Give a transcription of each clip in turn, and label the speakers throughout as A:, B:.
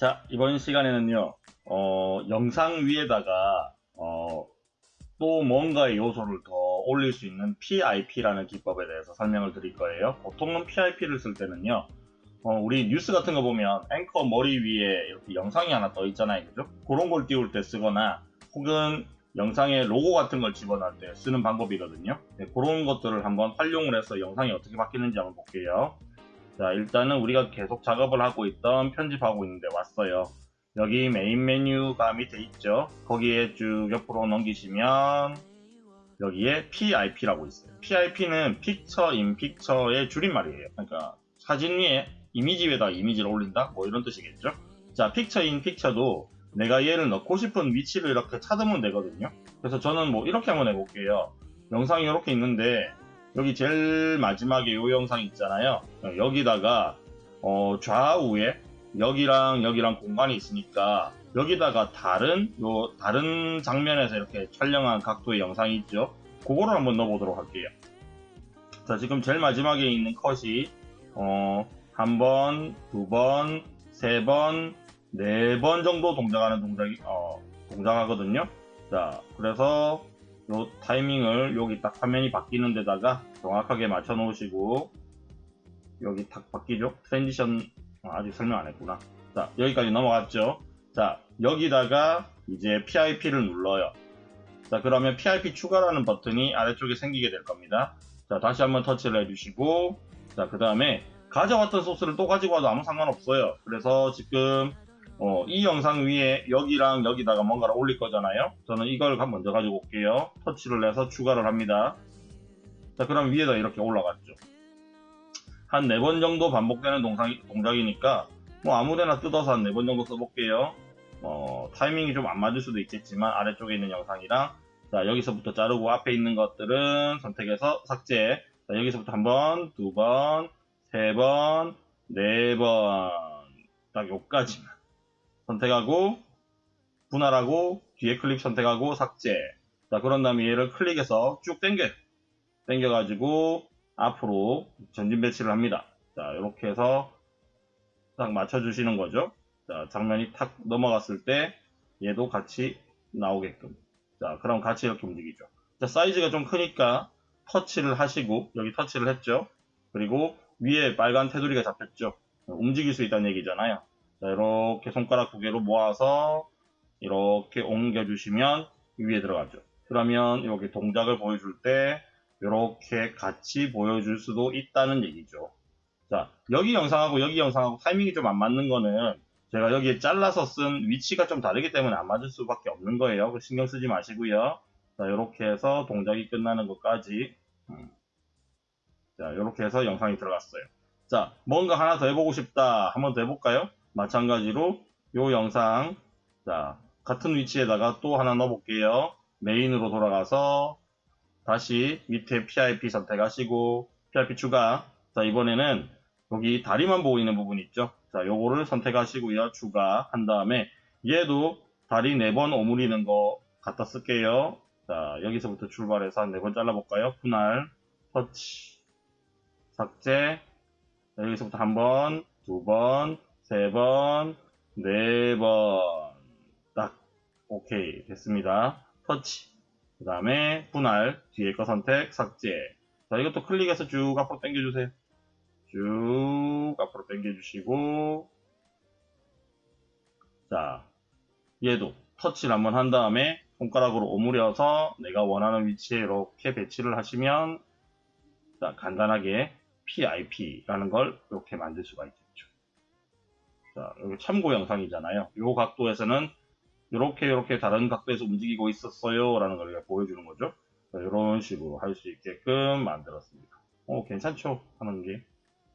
A: 자, 이번 시간에는요, 어, 영상 위에다가, 어, 또 뭔가의 요소를 더 올릴 수 있는 PIP라는 기법에 대해서 설명을 드릴 거예요. 보통은 PIP를 쓸 때는요, 어, 우리 뉴스 같은 거 보면 앵커 머리 위에 이렇게 영상이 하나 떠 있잖아요. 그죠? 그런 걸 띄울 때 쓰거나, 혹은 영상에 로고 같은 걸 집어넣을 때 쓰는 방법이거든요. 네, 그런 것들을 한번 활용을 해서 영상이 어떻게 바뀌는지 한번 볼게요. 자, 일단은 우리가 계속 작업을 하고 있던 편집하고 있는데 왔어요. 여기 메인 메뉴가 밑에 있죠. 거기에 쭉 옆으로 넘기시면 여기에 PIP라고 있어요. PIP는 Picture in Picture의 줄임말이에요. 그러니까 사진 위에 이미지 위에다 이미지를 올린다? 뭐 이런 뜻이겠죠. 자, Picture in Picture도 내가 얘를 넣고 싶은 위치를 이렇게 찾으면 되거든요. 그래서 저는 뭐 이렇게 한번 해볼게요. 영상이 이렇게 있는데 여기 제일 마지막에 이 영상 있잖아요. 여기다가 어, 좌우에 여기랑 여기랑 공간이 있으니까 여기다가 다른 요 다른 장면에서 이렇게 촬영한 각도의 영상이 있죠. 그거를 한번 넣어보도록 할게요. 자 지금 제일 마지막에 있는 컷이 어, 한 번, 두 번, 세 번, 네 번 정도 동작하는 동작이 어, 동작하거든요. 자 그래서 요 타이밍을 여기 딱 화면이 바뀌는 데다가 정확하게 맞춰 놓으시고 여기 딱 바뀌죠? transition 아, 아직 설명 안 했구나. 자 여기까지 넘어갔죠? 자 여기다가 이제 PIP를 눌러요. 자 그러면 PIP 추가라는 버튼이 아래쪽에 생기게 될 겁니다. 자 다시 한번 터치를 해주시고 자 그 다음에 가져왔던 소스를 또 가지고 와도 아무 상관없어요. 그래서 지금 어, 이 영상 위에 여기랑 여기다가 뭔가를 올릴 거잖아요. 저는 이걸 먼저 가지고 올게요. 터치를 해서 추가를 합니다. 자, 그럼 위에다 이렇게 올라갔죠. 한 네 번 정도 반복되는 동상, 동작이니까 뭐 아무데나 뜯어서 한 네 번 정도 써볼게요. 어, 타이밍이 좀 안 맞을 수도 있겠지만 아래쪽에 있는 영상이랑 자, 여기서부터 자르고 앞에 있는 것들은 선택해서 삭제. 자, 여기서부터 한 번, 두 번, 세 번, 네 번. 딱 요까지만. 선택하고 분할하고 뒤에 클릭 선택하고 삭제. 자 그런 다음에 얘를 클릭해서 쭉 당겨 당겨 가지고 앞으로 전진 배치를 합니다. 자 이렇게 해서 딱 맞춰 주시는 거죠? 자 장면이 탁 넘어갔을 때 얘도 같이 나오게끔. 자 그럼 같이 이렇게 움직이죠. 자 사이즈가 좀 크니까 터치를 하시고 여기 터치를 했죠? 그리고 위에 빨간 테두리가 잡혔죠? 움직일 수 있다는 얘기잖아요 자, 이렇게 손가락 두 개로 모아서 이렇게 옮겨주시면 위에 들어가죠. 그러면 여기 동작을 보여줄 때 이렇게 같이 보여줄 수도 있다는 얘기죠. 자, 여기 영상하고 여기 영상하고 타이밍이 좀 안 맞는 거는 제가 여기에 잘라서 쓴 위치가 좀 다르기 때문에 안 맞을 수밖에 없는 거예요. 신경 쓰지 마시고요. 자, 이렇게 해서 동작이 끝나는 것까지 음. 자, 이렇게 해서 영상이 들어갔어요. 자, 뭔가 하나 더 해보고 싶다. 한번 더 해볼까요? 마찬가지로 요 영상 자 같은 위치에다가 또 하나 넣어 볼게요. 메인으로 돌아가서 다시 밑에 PIP 선택하시고 PIP 추가 자 이번에는 여기 다리만 보이는 부분 있죠. 자 요거를 선택하시고요. 추가 한 다음에 얘도 다리 4번 오므리는 거 갖다 쓸게요. 자 여기서부터 출발해서 한 4번 잘라볼까요? 분할 터치 삭제 자, 여기서부터 한 번, 두 번, 세 번, 네 번. 딱. 오케이. 됐습니다. 터치. 그 다음에 분할. 뒤에 거 선택. 삭제. 자, 이것도 클릭해서 쭉 앞으로 당겨주세요. 쭉 앞으로 당겨주시고. 자, 얘도 터치를 한번 한 다음에 손가락으로 오므려서 내가 원하는 위치에 이렇게 배치를 하시면 자, 간단하게 PIP라는 걸 이렇게 만들 수가 있죠. 자, 여기 참고 영상이잖아요. 이 각도에서는 이렇게 이렇게 다른 각도에서 움직이고 있었어요 라는 걸 보여주는 거죠. 자, 이런 식으로 할 수 있게끔 만들었습니다. 어, 괜찮죠? 하는 게.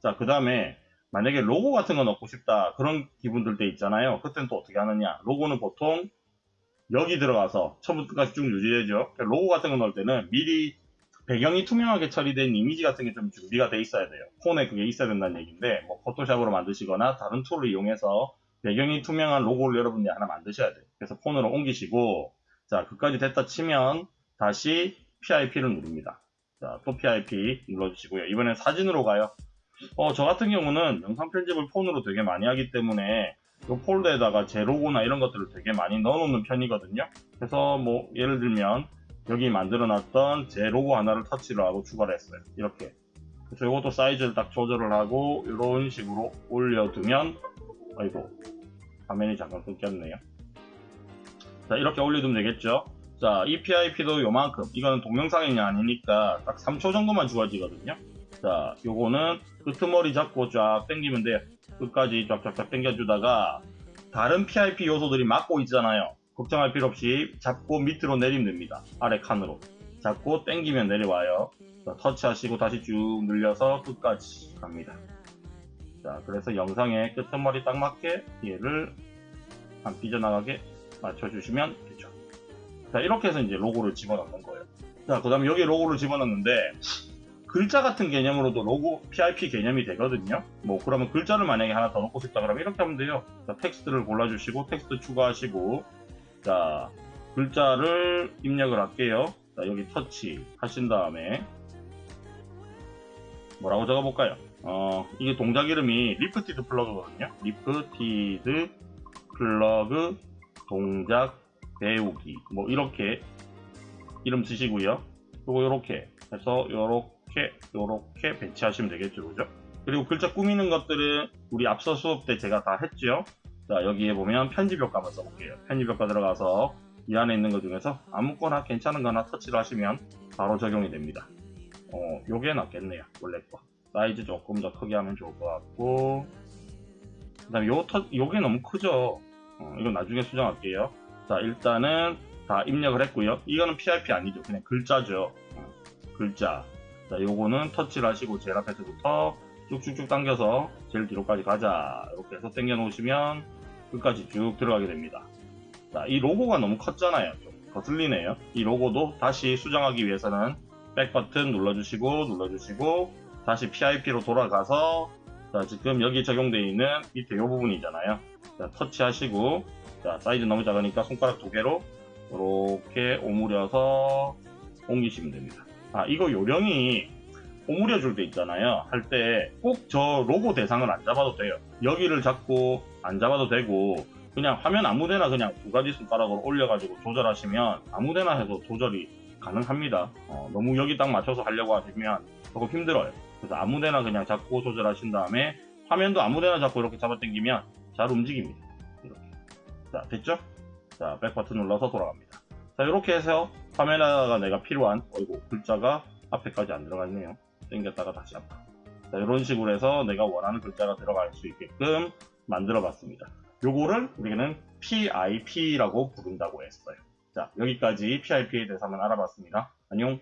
A: 자, 그 다음에 만약에 로고 같은 거 넣고 싶다 그런 기분 들 때 있잖아요. 그때는 또 어떻게 하느냐. 로고는 보통 여기 들어가서 처음부터까지 쭉 유지되죠. 로고 같은 거 넣을 때는 미리 배경이 투명하게 처리된 이미지 같은 게 좀 준비가 돼 있어야 돼요. 폰에 그게 있어야 된다는 얘기인데 뭐 포토샵으로 만드시거나 다른 tool을 이용해서 배경이 투명한 로고를 여러분들이 하나 만드셔야 돼요. 그래서 폰으로 옮기시고 자 그까지 됐다 치면 다시 PIP를 누릅니다. 자 또 PIP 눌러주시고요. 이번엔 사진으로 가요. 어, 저 같은 경우는 영상 편집을 폰으로 되게 많이 하기 때문에 이 폴더에다가 제 로고나 이런 것들을 되게 많이 넣어놓는 편이거든요. 그래서 뭐 예를 들면 여기 만들어놨던 제 로고 하나를 터치를 하고 추가를 했어요. 이렇게. 그래서 이것도 사이즈를 딱 조절을 하고 이런 식으로 올려두면 아이고 화면이 잠깐 끊겼네요. 자 이렇게 올려두면 되겠죠. 자이 PIP도 요만큼 이거는 동영상이 아니니까 딱 3초 정도만 주어지거든요. 자 요거는 끄트머리 잡고 쫙 당기면 돼요. 끝까지 쫙쫙쫙 당겨주다가 다른 PIP 요소들이 막고 있잖아요. 걱정할 필요 없이 잡고 밑으로 내리면 됩니다. 아래 칸으로. 잡고 당기면 내려와요. 자, 터치하시고 다시 쭉 늘려서 끝까지 갑니다. 자, 그래서 영상에 끝머리 딱 맞게 얘를 안 삐져나가게 맞춰주시면 되죠. 자, 이렇게 해서 이제 로고를 집어넣는 거예요. 자, 그 다음에 여기 로고를 집어넣는데, 글자 같은 개념으로도 로고 PIP 개념이 되거든요. 뭐, 그러면 글자를 만약에 하나 더 넣고 싶다 그러면 이렇게 하면 돼요. 자, 텍스트를 골라주시고, 텍스트 추가하시고, 자, 글자를 입력을 할게요. 자, 여기 터치 하신 다음에, 뭐라고 적어볼까요? 어, 이게 동작 이름이 lifted plug거든요. lifted 플러그 동작 배우기. 뭐, 이렇게 이름 쓰시고요. 그리고 이렇게 해서 이렇게, 이렇게 배치하시면 되겠죠. 그죠? 그리고 글자 꾸미는 것들은 우리 앞서 수업 때 제가 다 했죠. 자, 여기에 보면 편집 효과 한번 써볼게요. 편집 효과 들어가서 이 안에 있는 것 중에서 아무거나 괜찮은 거 하나 터치를 하시면 바로 적용이 됩니다. 어, 요게 낫겠네요. 원래 거. 사이즈 조금 더 크게 하면 좋을 것 같고. 그 다음에 요 터, 요게 너무 크죠? 어, 이건 나중에 수정할게요. 자, 일단은 다 입력을 했고요. 이거는 PIP 아니죠. 그냥 글자죠. 어, 글자. 자, 요거는 터치를 하시고 제일 앞에서부터 쭉쭉쭉 당겨서 제일 뒤로까지 가자. 이렇게 해서 당겨 놓으시면 끝까지 쭉 들어가게 됩니다. 자, 이 로고가 너무 컸잖아요. 좀 거슬리네요. 이 로고도 다시 수정하기 위해서는 백 버튼 눌러주시고 눌러주시고 다시 PIP로 돌아가서 자, 지금 여기 적용되어 있는 밑에 이 부분이잖아요. 자, 터치하시고 자, 사이즈 너무 작으니까 손가락 두 개로 이렇게 오므려서 옮기시면 됩니다. 아, 이거 요령이 오므려 줄 때 있잖아요. 할 때 꼭 저 로고 대상을 안 잡아도 돼요. 여기를 잡고 안 잡아도 되고 그냥 화면 아무데나 그냥 두 가지 손가락으로 올려가지고 조절하시면 아무데나 해도 조절이 가능합니다. 어, 너무 여기 딱 맞춰서 하려고 하시면 조금 힘들어요. 그래서 아무데나 그냥 잡고 조절하신 다음에 화면도 아무데나 잡고 이렇게 잡아당기면 잘 움직입니다. 이렇게. 자, 됐죠? 자, 백 버튼 눌러서 돌아갑니다. 자, 이렇게 해서 화면에다가 내가 필요한, 어이고, 글자가 앞에까지 안 들어가 있네요. 당겼다가 다시 앞으로. 자, 이런 식으로 해서 내가 원하는 글자가 들어갈 수 있게끔 만들어 봤습니다. 요거를 우리는 PIP라고 부른다고 했어요. 자, 여기까지 PIP에 대해서 한번 알아봤습니다. 안녕.